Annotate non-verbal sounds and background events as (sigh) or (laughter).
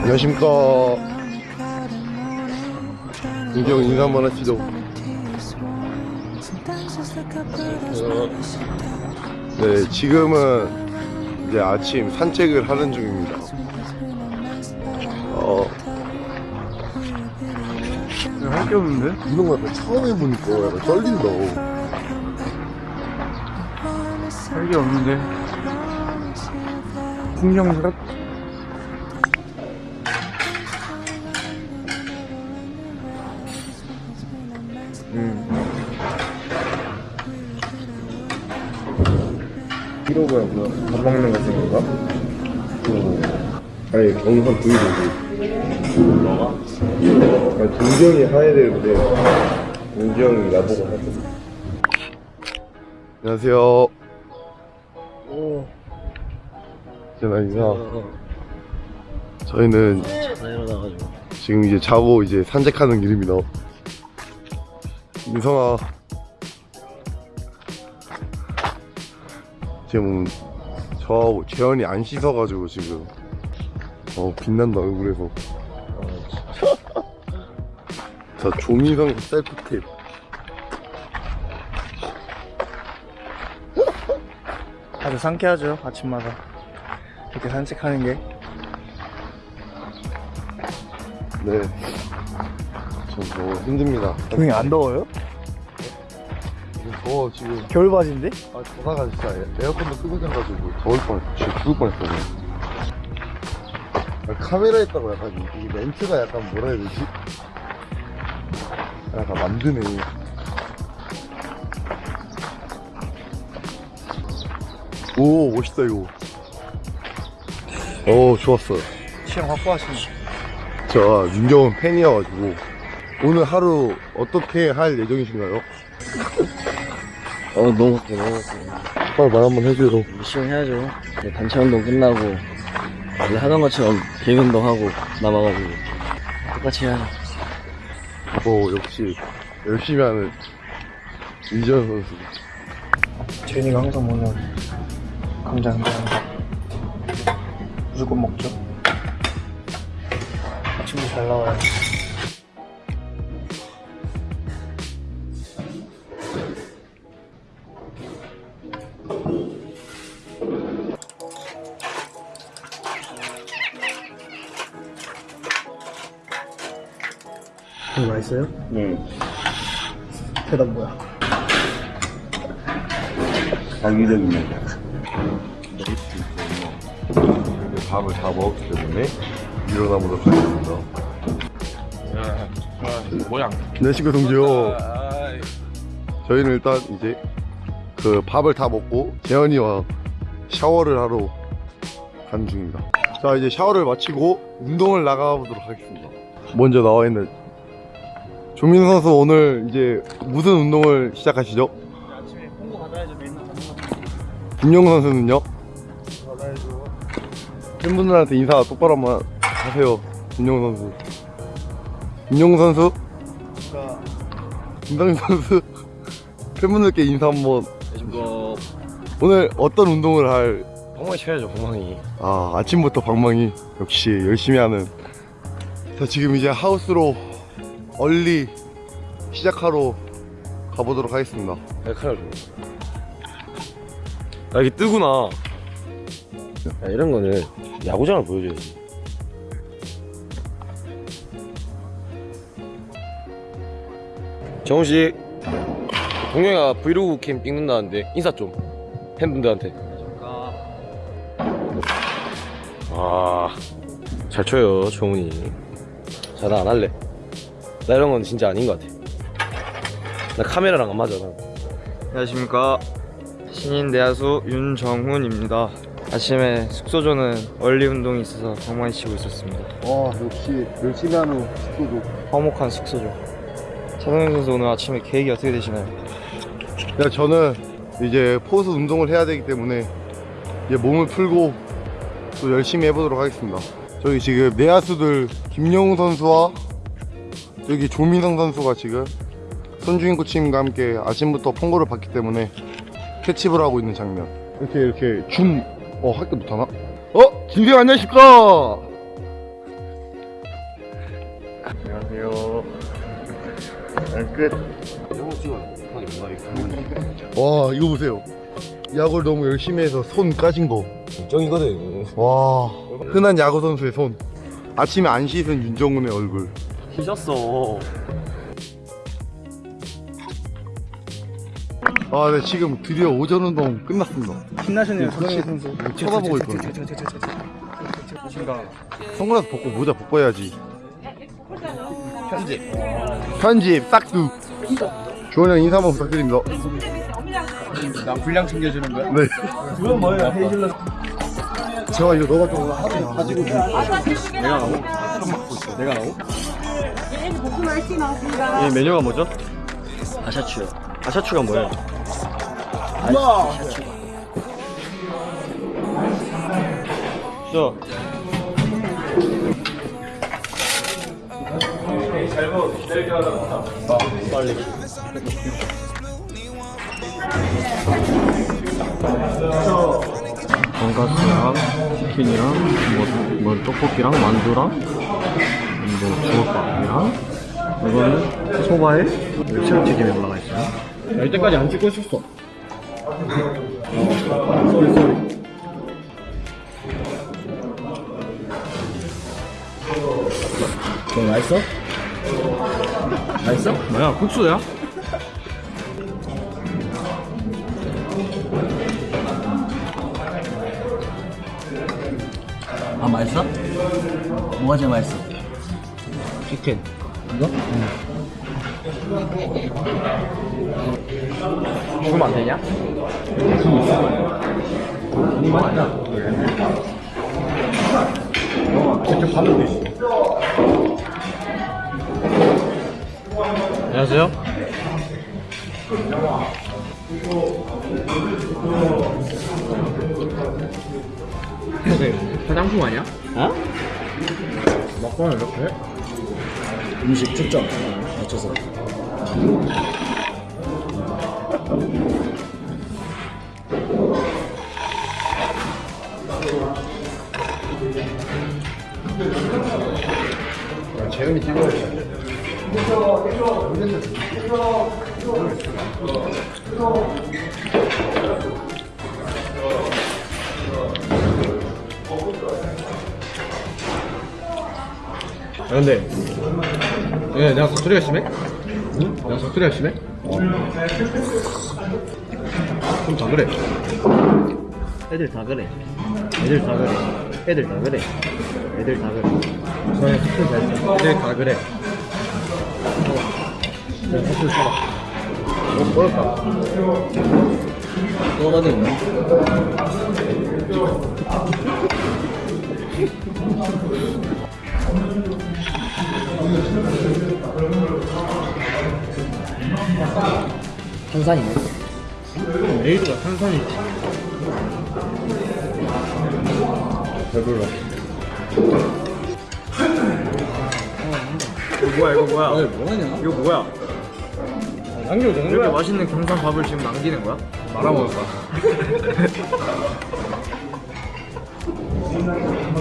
안녕하십니까 인경 인사 한번 하시죠. 네 지금은 이제 아침 산책을 하는 중입니다. 어. 할게 없는데? 이런 거 약간 처음 해보니까 약간 떨린다 할 게 없는데? 풍경스럽 이러고야 뭐야 밥 먹는 같은 건가? 그 아니 경선 브이로그 뭐가? 아니 동정이 하야 되는데 동정이 나보고 하거든 안녕하세요. 오. 제나 인사 저희는 나 일어나가지고. 지금 이제 자고 이제 산책하는 길입니다. 인성아 지금 저하고 재현이 안 씻어가지고 지금 어 빛난다 얼굴에서 자 조미성 셀프탭 아주 상쾌하죠 아침마다 이렇게 산책하는 게 네. 전 너무 힘듭니다. 동이 안 더워요? 더워, 지금. 겨울 바지인데? 아, 전화가 진짜 에- 에어컨도 끄고 자가지고 더울 뻔, 진짜 죽을 뻔했어요. 아, 카메라에 있다고 약간 이, 이 렌트가 약간 뭐라 해야 되지? 약간 만드네. 오, 멋있다, 이거. 오, 좋았어요. 취향 확보하시네 자, 윤경은 팬이어가지고 오늘 하루 어떻게 할 예정이신가요? 어 너무 바빠 너무 바빠 빨리 말 한번 해줘요. 열심히 해야죠. 네, 단체 운동 끝나고 원래 하던 것처럼 개 운동하고 남아가지고 똑같이 해야죠. 뭐 역시 열심히 하는 이전 선수. 제니가 항상 먹는 감자 감자 감자. 무조건 먹죠. 아침도 잘 나와요 이거 맛있어요? 네 대답 뭐야? 자기적이네 밥을 다 먹었기 때문에 일어나보도록 하겠습니다. 모양. 안녕하십니까 동지요. 저희는 일단 이제 그 밥을 다 먹고 재현이와 샤워를 하러 가는 중입니다. 자 이제 샤워를 마치고 운동을 나가보도록 하겠습니다. 먼저 나와 있는 조민 선수 오늘 이제 무슨 운동을 시작하시죠? 아침에 홍보 받아야죠 맨날 김용 선수는요? 받아야죠 팬분들한테 인사 똑바로 한번 하세요. 김용 선수. 김용 선수? 자 김상민 선수? (laughs) 팬분들께 인사 한번. 이거 오늘 어떤 운동을 할? 엉망이 쳐야죠 엉망이 아 아침부터 방망이 역시 열심히 하는. 자 지금 이제 하우스로 얼리 시작하러 가보도록 하겠습니다. 칼을 아 이게 뜨구나. 야, 이런 거는 야구장을 보여줘야지. 정우씨 동영이가 브이로그 캠 찍는다는데 인사 좀 팬분들한테. 아잘 쳐요 정훈이. 자나안 할래 나 이런 건 진짜 아닌 것 같아 나 카메라랑 안 맞아 나 안녕하십니까 신인 내야수 윤정훈입니다 아침에 숙소조는 원리 운동이 있어서 방망이 치고 있었습니다 와 역시 열심히 하는 식구도. 화목한 숙소조 차동현 선수 오늘 아침에 계획이 어떻게 되시나요? 야 저는 이제 포스 운동을 해야 되기 때문에 이제 몸을 풀고 또 열심히 해보도록 하겠습니다. 저기 지금 내야수들 김영우 선수와 여기 조민성 선수가 지금 손주인 코치님과 함께 아침부터 펑고를 받기 때문에 캐치볼 하고 있는 장면. 이렇게 이렇게 줌. 어 할게 못하나? 어 김생 안녕하십니까? 안녕하세요. 끝. 와 이거 보세요 야구를 너무 열심히 해서 손 까진 쩡이거든 거와 흔한 야구 선수의 손 아침에 안 씻은 윤정훈의 얼굴 휘졌어 아 네 지금 드디어 오전 운동 끝났습니다 신나시네요, 조정희 선수. 쳐다보고 있거든요 신가. 선글라스 벗고 모자 벗고 해야지 편집 편집 싹둑 주원이 형 인사 한번 부탁드립니다 나 분량 챙겨주는 거야? 네 그건 뭐예요? 헤이즐넛. 제가 이거 너가 좀 가지고 내가 나오? 내가 나오? 볶음 맛이 나왔습니다. 이 메뉴가 뭐죠? 아샤추요 아샤추가 뭐예요? 아샤추 저 빨리 돈가스랑 치킨이랑 뭐, 뭐 떡볶이랑 만두랑 뭐 주먹밥이랑 이거는 소바에 새우튀김이 올라가 있어요. 야, 이때까지 안 찍고 있었어. Sorry sorry. 너 맛있어? 맛있어? 뭐야 국수야? 아 맛있어? 뭐가 제일 맛있어? 치킨 이거? 죽으면 안 되냐? 직접 받는 게 있어 안녕하세요 화장품 아니야? 어? 먹방을 이렇게 해? 음식 초점 맞춰서 재현이 찍어야지 아, 근데 예, 내가 사투리가 심해? 응? 내가 사투리가 심해? 좀 다 그래 애들 다 그래. 애들 다 그래. 애들 다 그래. 애들 다 그래. 저희 사투리 잘 써. 애들 다 그래 내가 사투리 써봐 뭐또 어디 있나? 탄산이네. 레이드가 탄산이지 배불러 이거 뭐야, 이거 뭐야? 아니 뭐하냐? 이거 뭐야? 정도야 이렇게 맛있는 경산 밥을 지금 남기는 거야? 말아먹을까? (laughs)